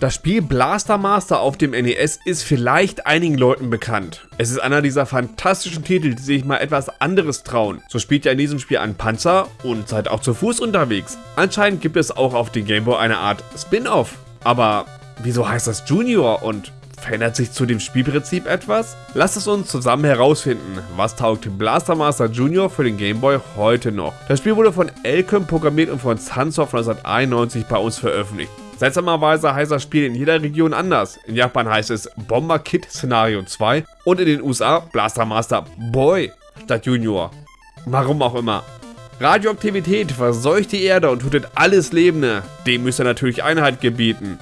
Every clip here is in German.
Das Spiel Blaster Master auf dem NES ist vielleicht einigen Leuten bekannt. Es ist einer dieser fantastischen Titel, die sich mal etwas anderes trauen. So spielt ihr in diesem Spiel einen Panzer und seid auch zu Fuß unterwegs. Anscheinend gibt es auch auf dem Gameboy eine Art Spin-Off. Aber wieso heißt das Junior und Verändert sich zu dem Spielprinzip etwas? Lasst es uns zusammen herausfinden, was taugt Blaster Master Junior für den Gameboy heute noch. Das Spiel wurde von Elcom programmiert und von Sunsoft 1991 bei uns veröffentlicht. Seltsamerweise heißt das Spiel in jeder Region anders. In Japan heißt es Bomber Kid Szenario 2 und in den USA Blaster Master Boy statt Junior. Warum auch immer. Radioaktivität verseucht die Erde und tötet alles Lebende. Dem müsst ihr natürlich Einheit gebieten.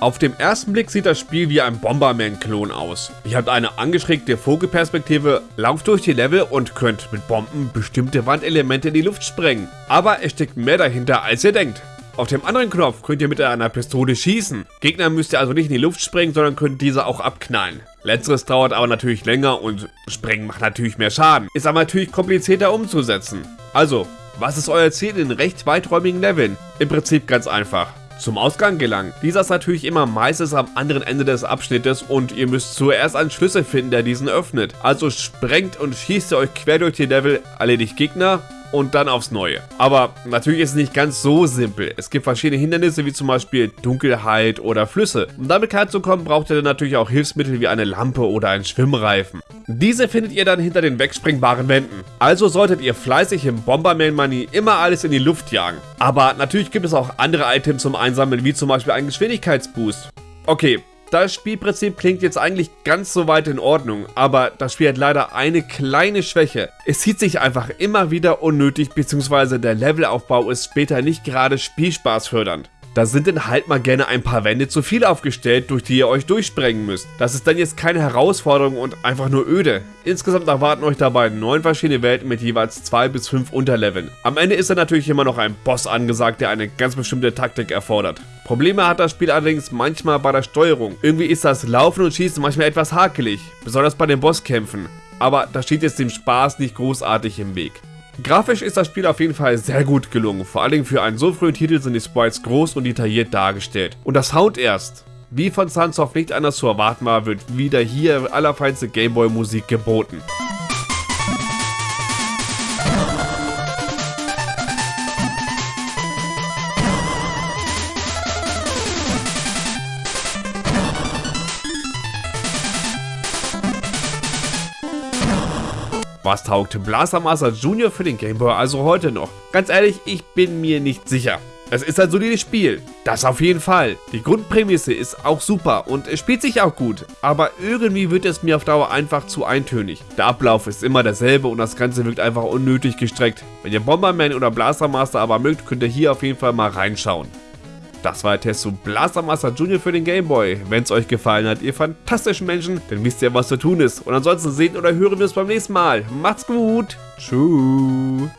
Auf dem ersten Blick sieht das Spiel wie ein Bomberman-Klon aus. Ihr habt eine angeschrägte Vogelperspektive, lauft durch die Level und könnt mit Bomben bestimmte Wandelemente in die Luft sprengen. Aber es steckt mehr dahinter, als ihr denkt. Auf dem anderen Knopf könnt ihr mit einer Pistole schießen. Gegner müsst ihr also nicht in die Luft sprengen, sondern könnt diese auch abknallen. Letzteres dauert aber natürlich länger und Sprengen macht natürlich mehr Schaden. Ist aber natürlich komplizierter umzusetzen. Also, was ist euer Ziel in recht weiträumigen Leveln? Im Prinzip ganz einfach. Zum Ausgang gelangen. Dieser ist natürlich immer meistens am anderen Ende des Abschnittes und ihr müsst zuerst einen Schlüssel finden, der diesen öffnet. Also sprengt und schießt ihr euch quer durch die Level, erledigt Gegner und dann aufs Neue. Aber natürlich ist es nicht ganz so simpel. Es gibt verschiedene Hindernisse wie zum Beispiel Dunkelheit oder Flüsse. Um damit klarzukommen, braucht ihr dann natürlich auch Hilfsmittel wie eine Lampe oder einen Schwimmreifen. Diese findet ihr dann hinter den wegspringbaren Wänden. Also solltet ihr fleißig im Bomberman Money immer alles in die Luft jagen. Aber natürlich gibt es auch andere Items zum Einsammeln, wie zum Beispiel einen Geschwindigkeitsboost. Okay, das Spielprinzip klingt jetzt eigentlich ganz so weit in Ordnung, aber das Spiel hat leider eine kleine Schwäche. Es zieht sich einfach immer wieder unnötig, beziehungsweise der Levelaufbau ist später nicht gerade spielspaßfördernd. Da sind dann halt mal gerne ein paar Wände zu viel aufgestellt, durch die ihr euch durchsprengen müsst. Das ist dann jetzt keine Herausforderung und einfach nur öde. Insgesamt erwarten euch dabei neun verschiedene Welten mit jeweils zwei bis fünf Unterleveln. Am Ende ist dann natürlich immer noch ein Boss angesagt, der eine ganz bestimmte Taktik erfordert. Probleme hat das Spiel allerdings manchmal bei der Steuerung. Irgendwie ist das Laufen und Schießen manchmal etwas hakelig, besonders bei den Bosskämpfen. Aber das steht jetzt dem Spaß nicht großartig im Weg. Grafisch ist das Spiel auf jeden Fall sehr gut gelungen, vor allem für einen so frühen Titel sind die Sprites groß und detailliert dargestellt. Und das Sound erst. Wie von Sunsoft nicht anders zu erwarten war, wird wieder hier allerfeinste Gameboy Musik geboten. Was taugt Blaster Master Junior für den Game Boy also heute noch? Ganz ehrlich, ich bin mir nicht sicher. Es ist ein solides Spiel, das auf jeden Fall. Die Grundprämisse ist auch super und es spielt sich auch gut, aber irgendwie wird es mir auf Dauer einfach zu eintönig. Der Ablauf ist immer derselbe und das Ganze wirkt einfach unnötig gestreckt. Wenn ihr Bomberman oder Blaster Master aber mögt, könnt ihr hier auf jeden Fall mal reinschauen. Das war der Test zu Blaster Master Junior für den Game Boy. Wenn es euch gefallen hat, ihr fantastischen Menschen, dann wisst ihr, was zu tun ist. Und ansonsten sehen oder hören wir uns beim nächsten Mal. Macht's gut. Tschüss.